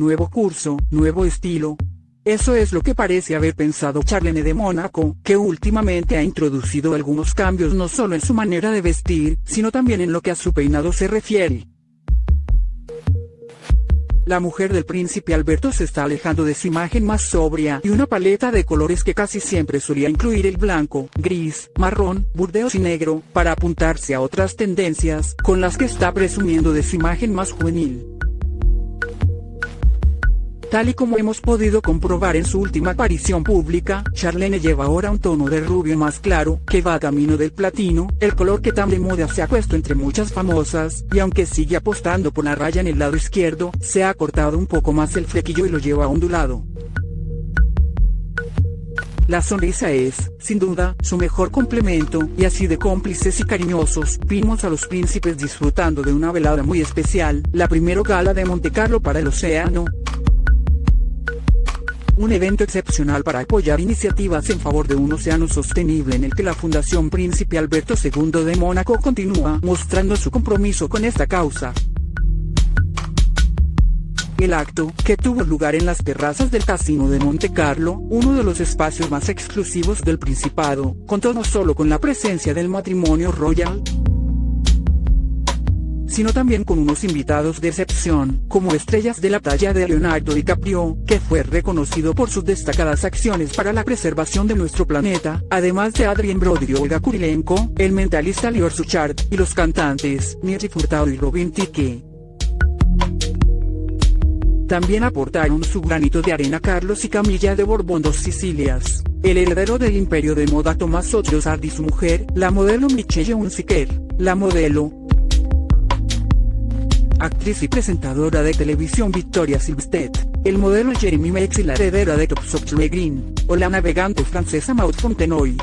nuevo curso, nuevo estilo. Eso es lo que parece haber pensado Charlene de Mónaco, que últimamente ha introducido algunos cambios no solo en su manera de vestir, sino también en lo que a su peinado se refiere. La mujer del príncipe Alberto se está alejando de su imagen más sobria y una paleta de colores que casi siempre solía incluir el blanco, gris, marrón, burdeos y negro, para apuntarse a otras tendencias, con las que está presumiendo de su imagen más juvenil. Tal y como hemos podido comprobar en su última aparición pública, Charlene lleva ahora un tono de rubio más claro, que va camino del platino, el color que tan de moda se ha puesto entre muchas famosas, y aunque sigue apostando por la raya en el lado izquierdo, se ha cortado un poco más el flequillo y lo lleva ondulado. La sonrisa es, sin duda, su mejor complemento, y así de cómplices y cariñosos, vimos a los príncipes disfrutando de una velada muy especial, la primera gala de Monte Carlo para el océano, un evento excepcional para apoyar iniciativas en favor de un océano sostenible en el que la Fundación Príncipe Alberto II de Mónaco continúa mostrando su compromiso con esta causa. El acto, que tuvo lugar en las terrazas del Casino de Monte Carlo, uno de los espacios más exclusivos del Principado, contó no solo con la presencia del matrimonio royal, sino también con unos invitados de excepción, como estrellas de la talla de Leonardo DiCaprio, que fue reconocido por sus destacadas acciones para la preservación de nuestro planeta, además de Adrien Brody y Olga Kurilenko, el mentalista Lior Suchard, y los cantantes, Neri Furtado y Robin Tique. También aportaron su granito de arena Carlos y Camilla de Borbón dos Sicilias, el heredero del imperio de moda Tomás Otriosard y su mujer, la modelo Michelle Unziker, la modelo, actriz y presentadora de televisión Victoria Silvstedt, el modelo Jeremy Mex y la heredera de Top Green, o la navegante francesa Maud Fontenoy.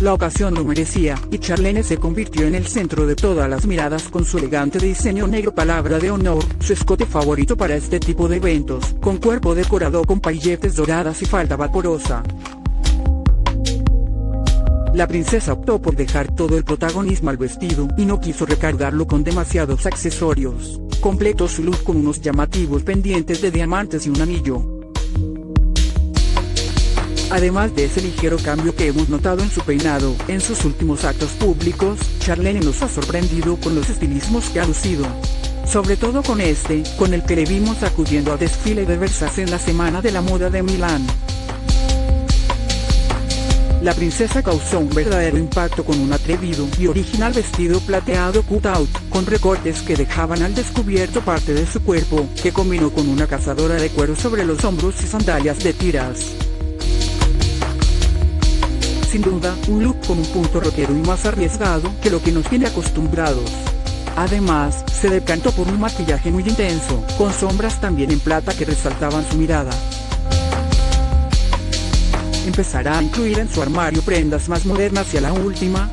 La ocasión lo merecía, y Charlene se convirtió en el centro de todas las miradas con su elegante diseño negro palabra de honor, su escote favorito para este tipo de eventos, con cuerpo decorado con pailletes doradas y falda vaporosa. La princesa optó por dejar todo el protagonismo al vestido y no quiso recargarlo con demasiados accesorios. Completó su look con unos llamativos pendientes de diamantes y un anillo. Además de ese ligero cambio que hemos notado en su peinado, en sus últimos actos públicos, Charlene nos ha sorprendido con los estilismos que ha lucido. Sobre todo con este, con el que le vimos acudiendo a desfile de Versace en la Semana de la Moda de Milán. La princesa causó un verdadero impacto con un atrevido y original vestido plateado cut-out, con recortes que dejaban al descubierto parte de su cuerpo, que combinó con una cazadora de cuero sobre los hombros y sandalias de tiras. Sin duda, un look con un punto rockero y más arriesgado que lo que nos tiene acostumbrados. Además, se decantó por un maquillaje muy intenso, con sombras también en plata que resaltaban su mirada empezará a incluir en su armario prendas más modernas y a la última,